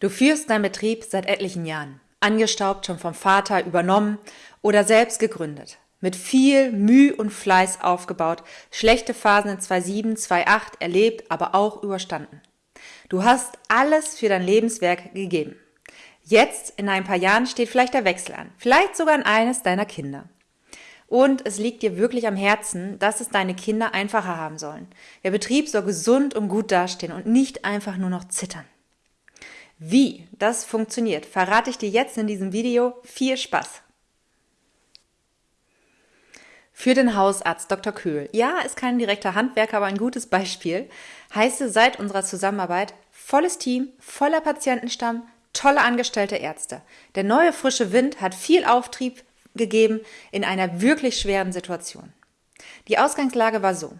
Du führst deinen Betrieb seit etlichen Jahren, angestaubt schon vom Vater übernommen oder selbst gegründet, mit viel Mühe und Fleiß aufgebaut, schlechte Phasen in 2007, 2008 erlebt, aber auch überstanden. Du hast alles für dein Lebenswerk gegeben. Jetzt, in ein paar Jahren, steht vielleicht der Wechsel an, vielleicht sogar an eines deiner Kinder. Und es liegt dir wirklich am Herzen, dass es deine Kinder einfacher haben sollen. Der Betrieb soll gesund und gut dastehen und nicht einfach nur noch zittern. Wie das funktioniert, verrate ich dir jetzt in diesem Video. Viel Spaß! Für den Hausarzt Dr. Köhl, ja, ist kein direkter Handwerker, aber ein gutes Beispiel, heißt es seit unserer Zusammenarbeit volles Team, voller Patientenstamm, tolle angestellte Ärzte. Der neue frische Wind hat viel Auftrieb gegeben in einer wirklich schweren Situation. Die Ausgangslage war so.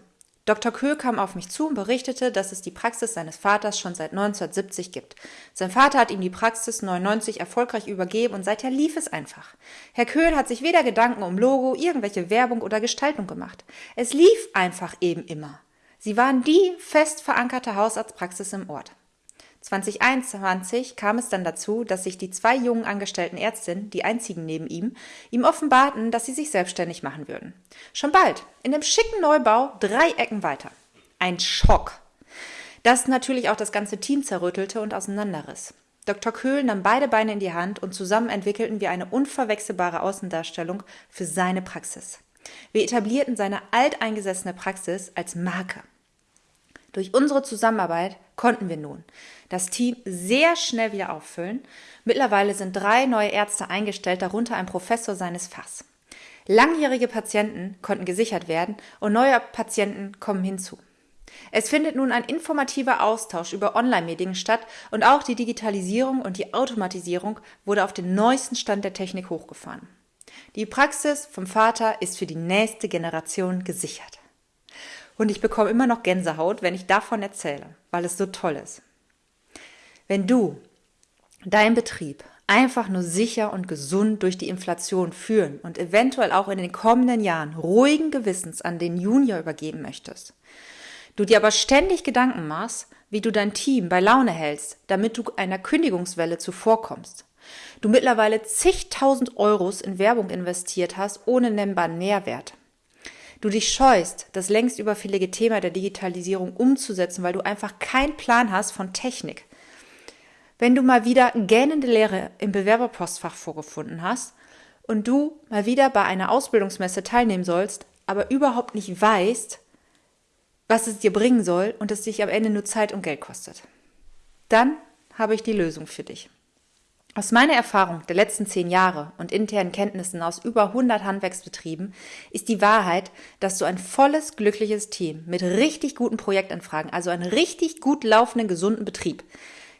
Dr. Köhl kam auf mich zu und berichtete, dass es die Praxis seines Vaters schon seit 1970 gibt. Sein Vater hat ihm die Praxis 99 erfolgreich übergeben und seither lief es einfach. Herr Köhl hat sich weder Gedanken um Logo, irgendwelche Werbung oder Gestaltung gemacht. Es lief einfach eben immer. Sie waren die fest verankerte Hausarztpraxis im Ort. 2021 kam es dann dazu, dass sich die zwei jungen angestellten Ärztinnen, die einzigen neben ihm, ihm offenbarten, dass sie sich selbstständig machen würden. Schon bald, in dem schicken Neubau, drei Ecken weiter. Ein Schock. Das natürlich auch das ganze Team zerrüttelte und auseinanderriss. Dr. Köhl nahm beide Beine in die Hand und zusammen entwickelten wir eine unverwechselbare Außendarstellung für seine Praxis. Wir etablierten seine alteingesessene Praxis als Marke. Durch unsere Zusammenarbeit konnten wir nun das Team sehr schnell wieder auffüllen. Mittlerweile sind drei neue Ärzte eingestellt, darunter ein Professor seines Fachs. Langjährige Patienten konnten gesichert werden und neue Patienten kommen hinzu. Es findet nun ein informativer Austausch über Online-Medien statt und auch die Digitalisierung und die Automatisierung wurde auf den neuesten Stand der Technik hochgefahren. Die Praxis vom Vater ist für die nächste Generation gesichert. Und ich bekomme immer noch Gänsehaut, wenn ich davon erzähle, weil es so toll ist. Wenn du dein Betrieb einfach nur sicher und gesund durch die Inflation führen und eventuell auch in den kommenden Jahren ruhigen Gewissens an den Junior übergeben möchtest, du dir aber ständig Gedanken machst, wie du dein Team bei Laune hältst, damit du einer Kündigungswelle zuvorkommst, du mittlerweile zigtausend Euros in Werbung investiert hast ohne nennbaren Nährwert, du dich scheust, das längst überfällige Thema der Digitalisierung umzusetzen, weil du einfach keinen Plan hast von Technik. Wenn du mal wieder gähnende Lehre im Bewerberpostfach vorgefunden hast und du mal wieder bei einer Ausbildungsmesse teilnehmen sollst, aber überhaupt nicht weißt, was es dir bringen soll und es dich am Ende nur Zeit und Geld kostet, dann habe ich die Lösung für dich. Aus meiner Erfahrung der letzten zehn Jahre und internen Kenntnissen aus über 100 Handwerksbetrieben ist die Wahrheit, dass du ein volles, glückliches Team mit richtig guten Projektanfragen, also einen richtig gut laufenden, gesunden Betrieb,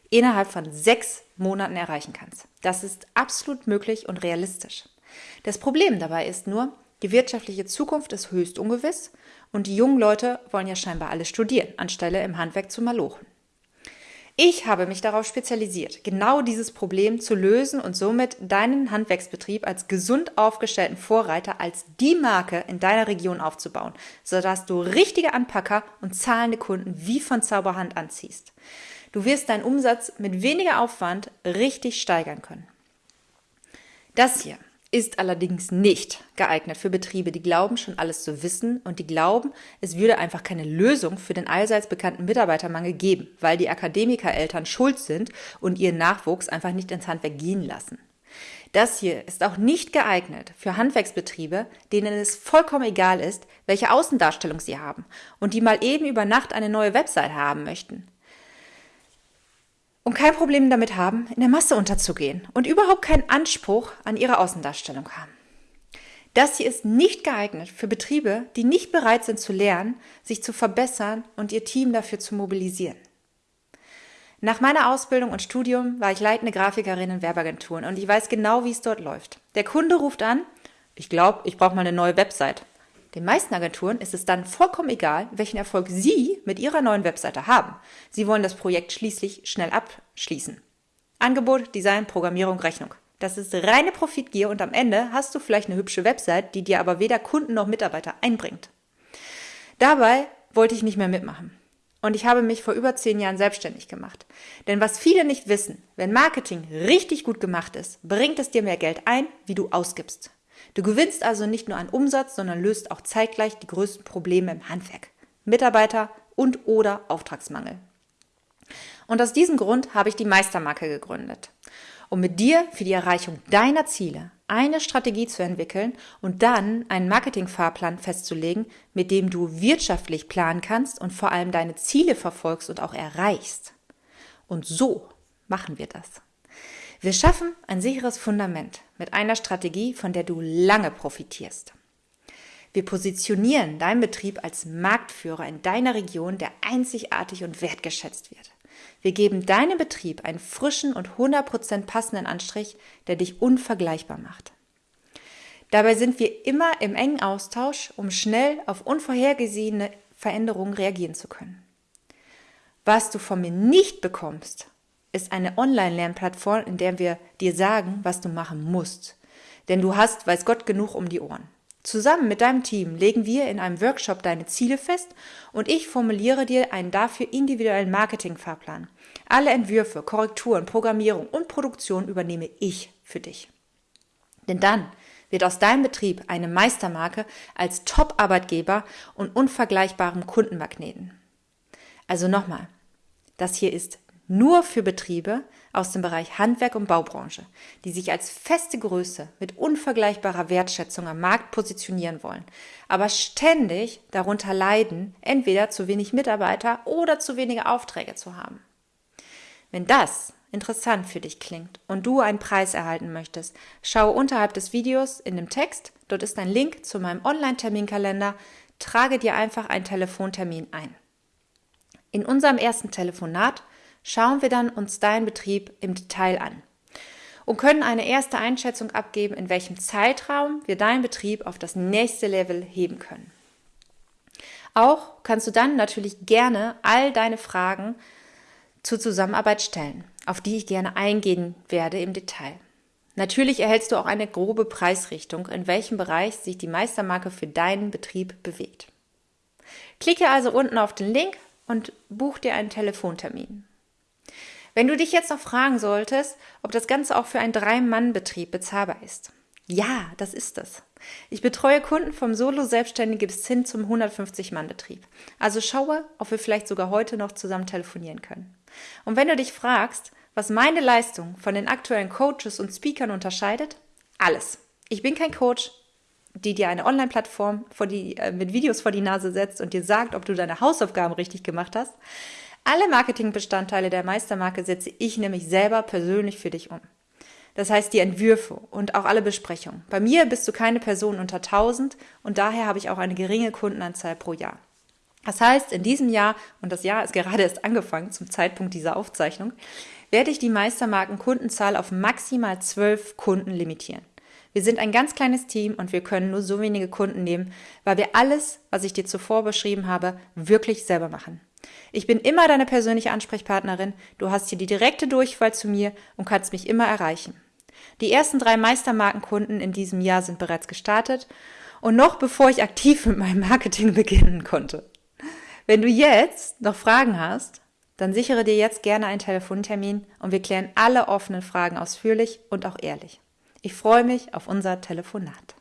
innerhalb von sechs Monaten erreichen kannst. Das ist absolut möglich und realistisch. Das Problem dabei ist nur, die wirtschaftliche Zukunft ist höchst ungewiss und die jungen Leute wollen ja scheinbar alle studieren, anstelle im Handwerk zu malochen. Ich habe mich darauf spezialisiert, genau dieses Problem zu lösen und somit deinen Handwerksbetrieb als gesund aufgestellten Vorreiter als die Marke in deiner Region aufzubauen, sodass du richtige Anpacker und zahlende Kunden wie von Zauberhand anziehst. Du wirst deinen Umsatz mit weniger Aufwand richtig steigern können. Das hier ist allerdings nicht geeignet für Betriebe, die glauben, schon alles zu wissen und die glauben, es würde einfach keine Lösung für den allseits bekannten Mitarbeitermangel geben, weil die Akademikereltern schuld sind und ihren Nachwuchs einfach nicht ins Handwerk gehen lassen. Das hier ist auch nicht geeignet für Handwerksbetriebe, denen es vollkommen egal ist, welche Außendarstellung sie haben und die mal eben über Nacht eine neue Website haben möchten und kein Problem damit haben, in der Masse unterzugehen und überhaupt keinen Anspruch an ihre Außendarstellung haben. Das hier ist nicht geeignet für Betriebe, die nicht bereit sind zu lernen, sich zu verbessern und ihr Team dafür zu mobilisieren. Nach meiner Ausbildung und Studium war ich leitende Grafikerin in Werbeagenturen und ich weiß genau, wie es dort läuft. Der Kunde ruft an, ich glaube, ich brauche mal eine neue Website. Den meisten Agenturen ist es dann vollkommen egal, welchen Erfolg Sie mit Ihrer neuen Webseite haben. Sie wollen das Projekt schließlich schnell abschließen. Angebot, Design, Programmierung, Rechnung. Das ist reine Profitgier und am Ende hast du vielleicht eine hübsche Website, die dir aber weder Kunden noch Mitarbeiter einbringt. Dabei wollte ich nicht mehr mitmachen. und ich habe mich vor über zehn Jahren selbstständig gemacht. Denn was viele nicht wissen, wenn Marketing richtig gut gemacht ist, bringt es dir mehr Geld ein, wie du ausgibst. Du gewinnst also nicht nur an Umsatz, sondern löst auch zeitgleich die größten Probleme im Handwerk. Mitarbeiter und oder Auftragsmangel. Und aus diesem Grund habe ich die Meistermarke gegründet, um mit dir für die Erreichung deiner Ziele eine Strategie zu entwickeln und dann einen Marketingfahrplan festzulegen, mit dem du wirtschaftlich planen kannst und vor allem deine Ziele verfolgst und auch erreichst. Und so machen wir das. Wir schaffen ein sicheres Fundament mit einer Strategie, von der du lange profitierst. Wir positionieren deinen Betrieb als Marktführer in deiner Region, der einzigartig und wertgeschätzt wird. Wir geben deinem Betrieb einen frischen und 100% passenden Anstrich, der dich unvergleichbar macht. Dabei sind wir immer im engen Austausch, um schnell auf unvorhergesehene Veränderungen reagieren zu können. Was du von mir nicht bekommst, ist eine Online-Lernplattform, in der wir dir sagen, was du machen musst. Denn du hast, weiß Gott, genug um die Ohren. Zusammen mit deinem Team legen wir in einem Workshop deine Ziele fest und ich formuliere dir einen dafür individuellen Marketingfahrplan. Alle Entwürfe, Korrekturen, Programmierung und Produktion übernehme ich für dich. Denn dann wird aus deinem Betrieb eine Meistermarke als Top-Arbeitgeber und unvergleichbarem Kundenmagneten. Also nochmal, das hier ist nur für Betriebe aus dem Bereich Handwerk und Baubranche, die sich als feste Größe mit unvergleichbarer Wertschätzung am Markt positionieren wollen, aber ständig darunter leiden, entweder zu wenig Mitarbeiter oder zu wenige Aufträge zu haben. Wenn das interessant für dich klingt und du einen Preis erhalten möchtest, schaue unterhalb des Videos in dem Text, dort ist ein Link zu meinem Online-Terminkalender, trage dir einfach einen Telefontermin ein. In unserem ersten Telefonat schauen wir dann uns deinen Betrieb im Detail an und können eine erste Einschätzung abgeben, in welchem Zeitraum wir deinen Betrieb auf das nächste Level heben können. Auch kannst du dann natürlich gerne all deine Fragen zur Zusammenarbeit stellen, auf die ich gerne eingehen werde im Detail. Natürlich erhältst du auch eine grobe Preisrichtung, in welchem Bereich sich die Meistermarke für deinen Betrieb bewegt. Klicke also unten auf den Link und buch dir einen Telefontermin. Wenn du dich jetzt noch fragen solltest, ob das Ganze auch für einen Drei-Mann-Betrieb bezahlbar ist. Ja, das ist es. Ich betreue Kunden vom Solo-Selbstständigen bis hin zum 150-Mann-Betrieb. Also schaue, ob wir vielleicht sogar heute noch zusammen telefonieren können. Und wenn du dich fragst, was meine Leistung von den aktuellen Coaches und Speakern unterscheidet, alles. Ich bin kein Coach, die dir eine Online-Plattform äh, mit Videos vor die Nase setzt und dir sagt, ob du deine Hausaufgaben richtig gemacht hast. Alle Marketingbestandteile der Meistermarke setze ich nämlich selber persönlich für dich um. Das heißt die Entwürfe und auch alle Besprechungen. Bei mir bist du keine Person unter 1000 und daher habe ich auch eine geringe Kundenanzahl pro Jahr. Das heißt, in diesem Jahr, und das Jahr ist gerade erst angefangen zum Zeitpunkt dieser Aufzeichnung, werde ich die Meistermarken Kundenzahl auf maximal zwölf Kunden limitieren. Wir sind ein ganz kleines Team und wir können nur so wenige Kunden nehmen, weil wir alles, was ich dir zuvor beschrieben habe, wirklich selber machen. Ich bin immer deine persönliche Ansprechpartnerin. Du hast hier die direkte Durchwahl zu mir und kannst mich immer erreichen. Die ersten drei Meistermarkenkunden in diesem Jahr sind bereits gestartet und noch bevor ich aktiv mit meinem Marketing beginnen konnte. Wenn du jetzt noch Fragen hast, dann sichere dir jetzt gerne einen Telefontermin und wir klären alle offenen Fragen ausführlich und auch ehrlich. Ich freue mich auf unser Telefonat.